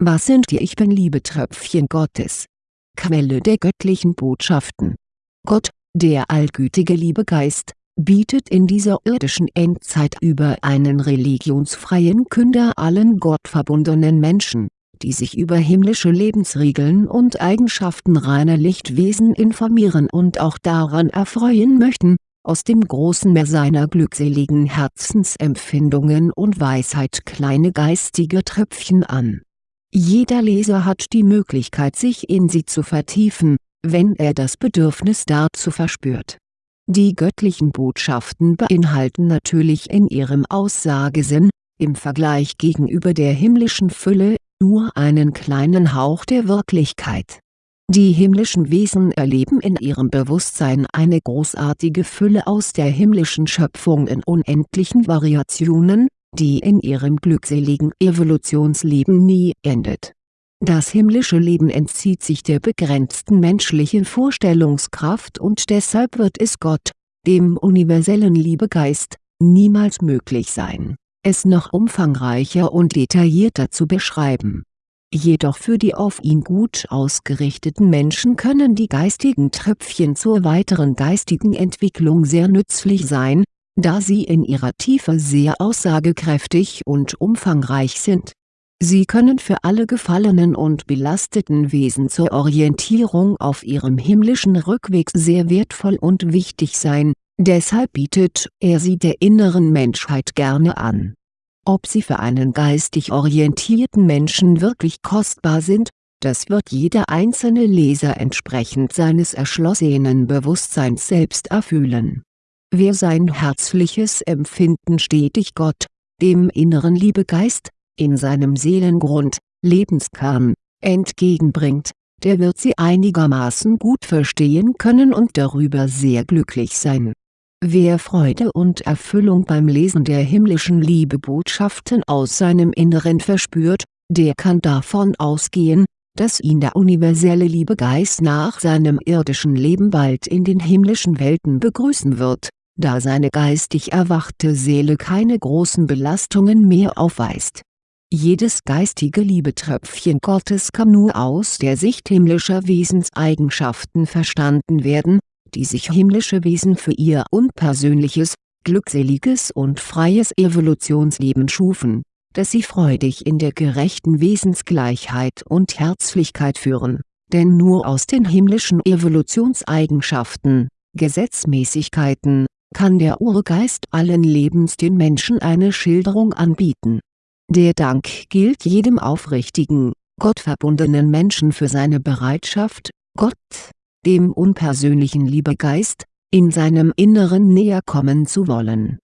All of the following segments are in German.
Was sind die Ich Bin-Liebe-Tröpfchen Gottes? Quelle der göttlichen Botschaften Gott, der allgütige Liebegeist, bietet in dieser irdischen Endzeit über einen religionsfreien Künder allen gottverbundenen Menschen, die sich über himmlische Lebensregeln und Eigenschaften reiner Lichtwesen informieren und auch daran erfreuen möchten, aus dem großen Meer seiner glückseligen Herzensempfindungen und Weisheit kleine geistige Tröpfchen an. Jeder Leser hat die Möglichkeit sich in sie zu vertiefen, wenn er das Bedürfnis dazu verspürt die göttlichen Botschaften beinhalten natürlich in ihrem Aussagesinn, im Vergleich gegenüber der himmlischen Fülle, nur einen kleinen Hauch der Wirklichkeit. Die himmlischen Wesen erleben in ihrem Bewusstsein eine großartige Fülle aus der himmlischen Schöpfung in unendlichen Variationen, die in ihrem glückseligen Evolutionsleben nie endet das himmlische Leben entzieht sich der begrenzten menschlichen Vorstellungskraft und deshalb wird es Gott, dem universellen Liebegeist, niemals möglich sein, es noch umfangreicher und detaillierter zu beschreiben. Jedoch für die auf ihn gut ausgerichteten Menschen können die geistigen Tröpfchen zur weiteren geistigen Entwicklung sehr nützlich sein, da sie in ihrer Tiefe sehr aussagekräftig und umfangreich sind Sie können für alle gefallenen und belasteten Wesen zur Orientierung auf ihrem himmlischen Rückweg sehr wertvoll und wichtig sein, deshalb bietet er sie der inneren Menschheit gerne an. Ob sie für einen geistig orientierten Menschen wirklich kostbar sind, das wird jeder einzelne Leser entsprechend seines erschlossenen Bewusstseins selbst erfühlen. Wer sein herzliches Empfinden stetig Gott, dem inneren Liebegeist, in seinem Seelengrund, Lebenskern, entgegenbringt, der wird sie einigermaßen gut verstehen können und darüber sehr glücklich sein. Wer Freude und Erfüllung beim Lesen der himmlischen Liebebotschaften aus seinem Inneren verspürt, der kann davon ausgehen, dass ihn der universelle Liebegeist nach seinem irdischen Leben bald in den himmlischen Welten begrüßen wird, da seine geistig erwachte Seele keine großen Belastungen mehr aufweist. Jedes geistige Liebetröpfchen Gottes kann nur aus der Sicht himmlischer Wesenseigenschaften verstanden werden, die sich himmlische Wesen für ihr unpersönliches, glückseliges und freies Evolutionsleben schufen, das sie freudig in der gerechten Wesensgleichheit und Herzlichkeit führen, denn nur aus den himmlischen Evolutionseigenschaften, Gesetzmäßigkeiten, kann der Urgeist allen Lebens den Menschen eine Schilderung anbieten der Dank gilt jedem aufrichtigen, gottverbundenen Menschen für seine Bereitschaft, Gott, dem unpersönlichen Liebegeist, in seinem Inneren näher kommen zu wollen.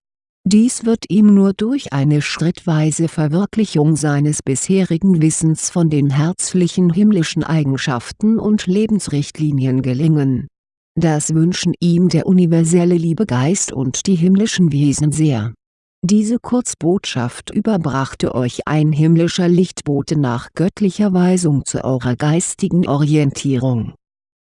Dies wird ihm nur durch eine schrittweise Verwirklichung seines bisherigen Wissens von den herzlichen himmlischen Eigenschaften und Lebensrichtlinien gelingen. Das wünschen ihm der universelle Liebegeist und die himmlischen Wesen sehr. Diese Kurzbotschaft überbrachte euch ein himmlischer Lichtbote nach göttlicher Weisung zu eurer geistigen Orientierung